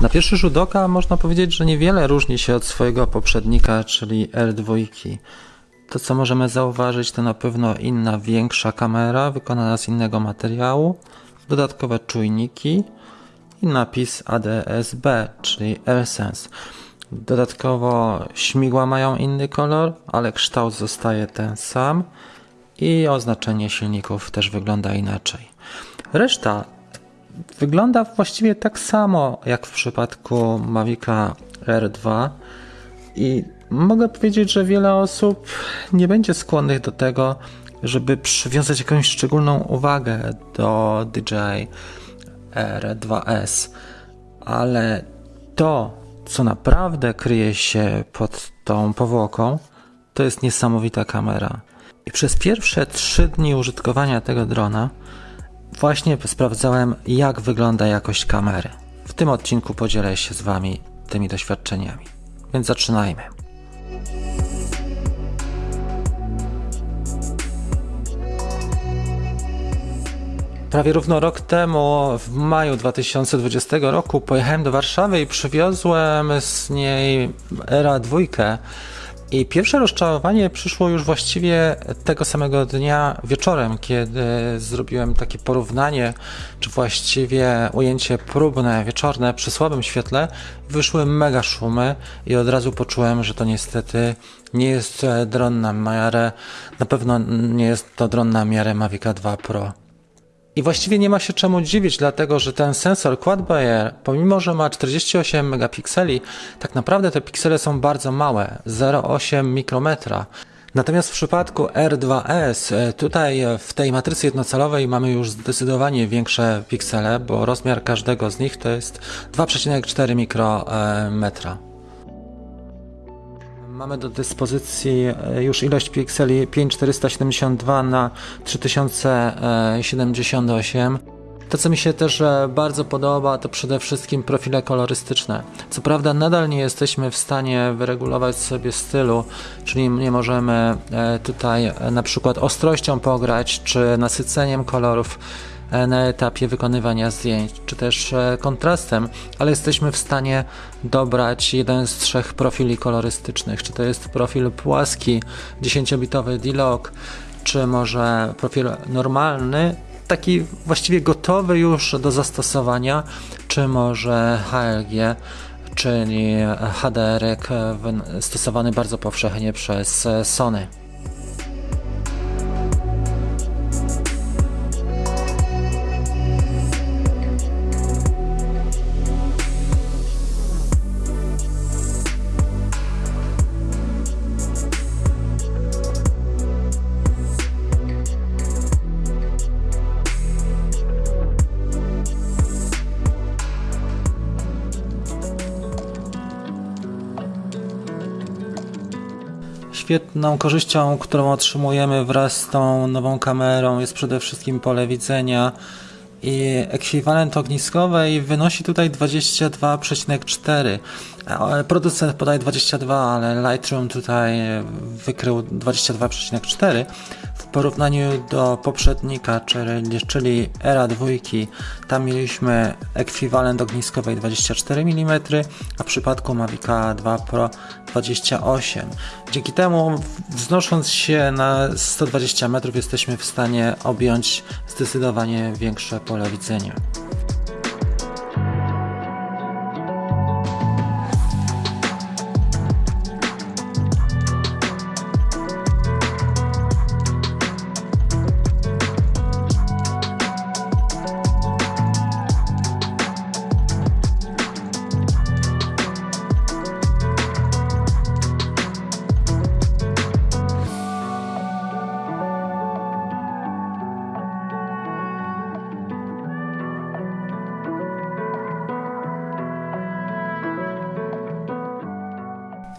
Na pierwszy rzut oka można powiedzieć, że niewiele różni się od swojego poprzednika, czyli R2. To, co możemy zauważyć, to na pewno inna, większa kamera, wykonana z innego materiału, dodatkowe czujniki i napis ADS-B, czyli AirSense. Dodatkowo śmigła mają inny kolor, ale kształt zostaje ten sam i oznaczenie silników też wygląda inaczej. Reszta wygląda właściwie tak samo jak w przypadku Mavica R2 i mogę powiedzieć, że wiele osób nie będzie skłonnych do tego, żeby przywiązać jakąś szczególną uwagę do DJI R2S, ale to, co naprawdę kryje się pod tą powłoką, to jest niesamowita kamera. I przez pierwsze trzy dni użytkowania tego drona właśnie sprawdzałem, jak wygląda jakość kamery. W tym odcinku podzielę się z Wami tymi doświadczeniami. Więc zaczynajmy. Prawie równo rok temu, w maju 2020 roku, pojechałem do Warszawy i przywiozłem z niej Era 2. I pierwsze rozczarowanie przyszło już właściwie tego samego dnia wieczorem, kiedy zrobiłem takie porównanie, czy właściwie ujęcie próbne, wieczorne przy słabym świetle. Wyszły mega szumy i od razu poczułem, że to niestety nie jest dron na miarę, na pewno nie jest to dron na miarę Mavic 2 Pro. I właściwie nie ma się czemu dziwić, dlatego że ten sensor Quad Bayer, pomimo że ma 48 megapikseli, tak naprawdę te piksele są bardzo małe, 0,8 mikrometra. Natomiast w przypadku R2S, e, tutaj w tej matrycy jednocalowej mamy już zdecydowanie większe piksele, bo rozmiar każdego z nich to jest 2,4 mikrometra. Mamy do dyspozycji e, już ilość pikseli 5472 na 3078. To, co mi się też e, bardzo podoba, to przede wszystkim profile kolorystyczne. Co prawda, nadal nie jesteśmy w stanie wyregulować sobie stylu, czyli nie możemy e, tutaj na przykład ostrością pograć, czy nasyceniem kolorów na etapie wykonywania zdjęć, czy też e, kontrastem, ale jesteśmy w stanie dobrać jeden z trzech profili kolorystycznych, czy to jest profil płaski, 10-bitowy D-Log, czy może profil normalny, taki właściwie gotowy już do zastosowania, czy może HLG, czyli HDR stosowany bardzo powszechnie przez e, Sony. Świetną korzyścią, którą otrzymujemy wraz z tą nową kamerą jest przede wszystkim pole widzenia i ekwiwalent ogniskowej wynosi tutaj 22,4. Producent podaje 22, ale Lightroom tutaj wykrył 22,4 porównaniu do poprzednika, czyli, czyli Era 2, tam mieliśmy ekwiwalent ogniskowej 24 mm, a w przypadku Mavica 2 Pro 28. Dzięki temu wznosząc się na 120 metrów jesteśmy w stanie objąć zdecydowanie większe pole widzenia.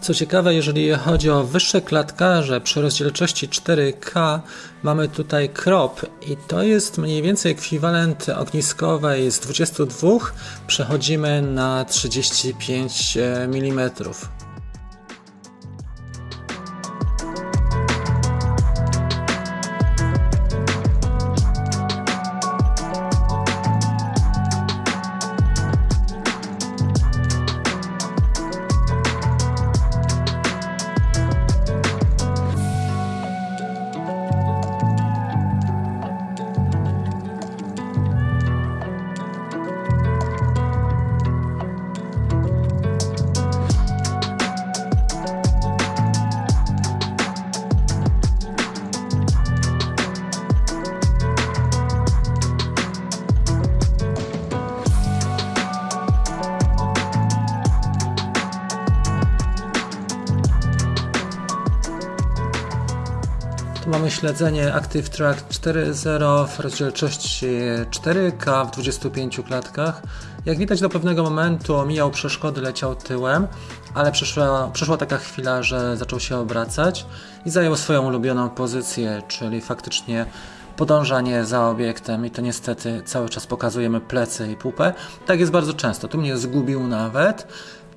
Co ciekawe, jeżeli chodzi o wyższe klatkarze przy rozdzielczości 4K, mamy tutaj crop i to jest mniej więcej ekwiwalent ogniskowej z 22, przechodzimy na 35 mm. Mamy śledzenie Active Track 4.0 w rozdzielczości 4K w 25 klatkach. Jak widać do pewnego momentu omijał przeszkody, leciał tyłem, ale przyszła, przyszła taka chwila, że zaczął się obracać i zajął swoją ulubioną pozycję, czyli faktycznie podążanie za obiektem i to niestety cały czas pokazujemy plecy i pupę. Tak jest bardzo często. Tu mnie zgubił nawet,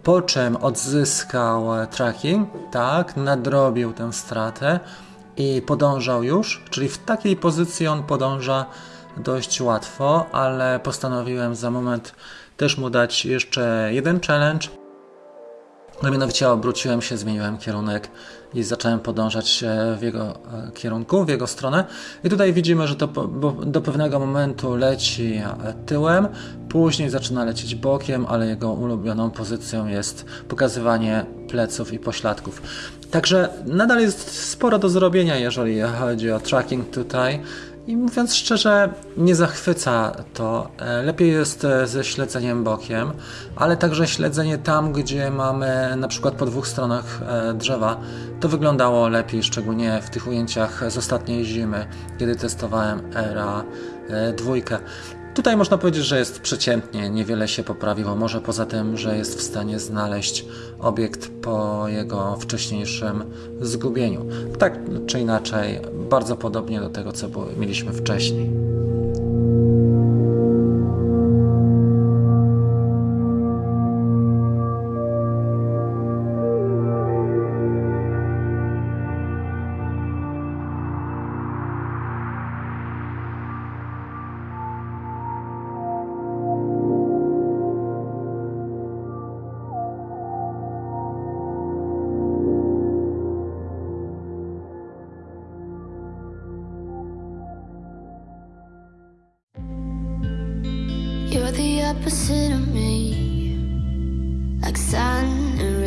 po czym odzyskał tracking, tak, nadrobił tę stratę i podążał już, czyli w takiej pozycji on podąża dość łatwo, ale postanowiłem za moment też mu dać jeszcze jeden challenge. No mianowicie obróciłem się, zmieniłem kierunek i zacząłem podążać w jego e, kierunku, w jego stronę. I tutaj widzimy, że to do pewnego momentu leci e, tyłem, później zaczyna lecieć bokiem, ale jego ulubioną pozycją jest pokazywanie pleców i pośladków. Także nadal jest sporo do zrobienia, jeżeli chodzi o tracking tutaj. I mówiąc szczerze, nie zachwyca to. E, lepiej jest e, ze śledzeniem bokiem, ale także śledzenie tam, gdzie mamy na przykład po dwóch stronach e, drzewa. To wyglądało lepiej, szczególnie w tych ujęciach z ostatniej zimy, kiedy testowałem ERA dwójkę. Tutaj można powiedzieć, że jest przeciętnie, niewiele się poprawiło. Może poza tym, że jest w stanie znaleźć obiekt po jego wcześniejszym zgubieniu. Tak czy inaczej, bardzo podobnie do tego, co mieliśmy wcześniej. Opposite of me, like sun and rain.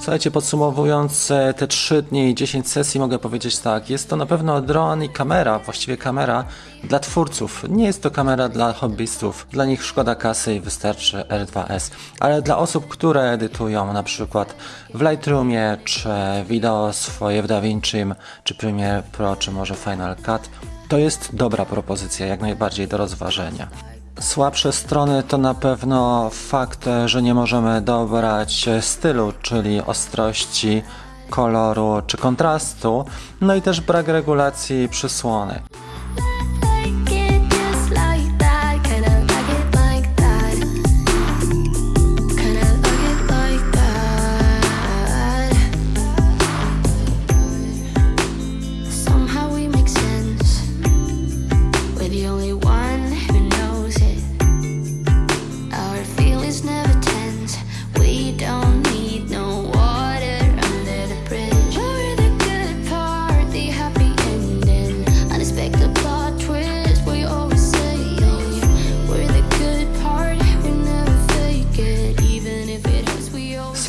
Słuchajcie, podsumowując e, te 3 dni i 10 sesji, mogę powiedzieć tak. Jest to na pewno dron i kamera, właściwie kamera dla twórców. Nie jest to kamera dla hobbystów. Dla nich szkoda kasy i wystarczy R2S. Ale dla osób, które edytują na przykład w Lightroomie, czy wideo swoje w DaVinci, czy Premiere Pro, czy może Final Cut, to jest dobra propozycja, jak najbardziej do rozważenia. Słabsze strony to na pewno fakt, że nie możemy dobrać stylu, czyli ostrości, koloru czy kontrastu, no i też brak regulacji przysłony.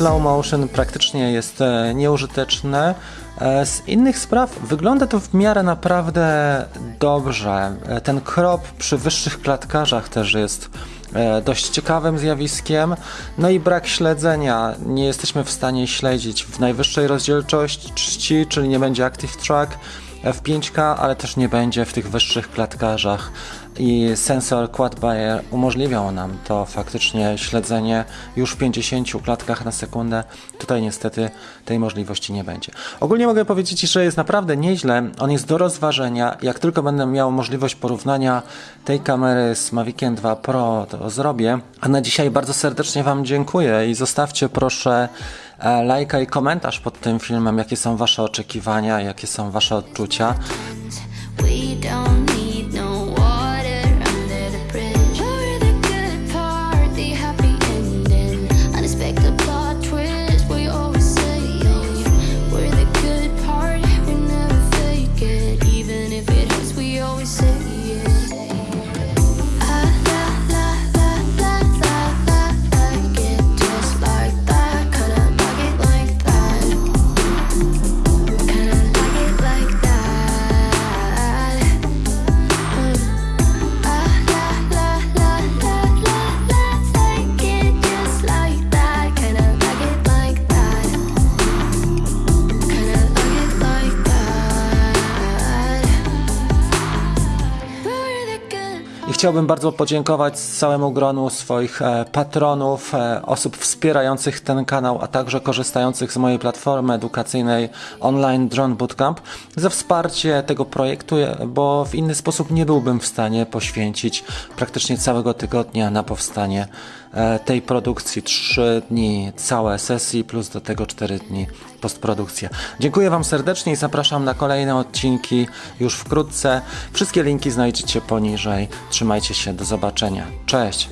Slow motion praktycznie jest e, nieużyteczne. E, z innych spraw wygląda to w miarę naprawdę dobrze. E, ten krop przy wyższych klatkarzach też jest dość ciekawym zjawiskiem. No i brak śledzenia. Nie jesteśmy w stanie śledzić w najwyższej rozdzielczości, czyli nie będzie Active Track w 5K, ale też nie będzie w tych wyższych klatkarzach i sensor Quad Bayer umożliwiał nam to faktycznie śledzenie już w 50 klatkach na sekundę. Tutaj niestety tej możliwości nie będzie. Ogólnie mogę powiedzieć, że jest naprawdę nieźle. On jest do rozważenia. Jak tylko będę miał możliwość porównania tej kamery z Maviciem 2 Pro, to zrobię. A na dzisiaj bardzo serdecznie Wam dziękuję i zostawcie proszę e, lajka i komentarz pod tym filmem, jakie są Wasze oczekiwania, jakie są Wasze odczucia. Chciałbym bardzo podziękować całemu gronu swoich e, patronów, e, osób wspierających ten kanał, a także korzystających z mojej platformy edukacyjnej online Drone Bootcamp za wsparcie tego projektu, e, bo w inny sposób nie byłbym w stanie poświęcić praktycznie całego tygodnia na powstanie tej produkcji. Trzy dni całe sesji plus do tego cztery dni postprodukcja. Dziękuję Wam serdecznie i zapraszam na kolejne odcinki już wkrótce. Wszystkie linki znajdziecie poniżej. Trzymajcie się, do zobaczenia. Cześć!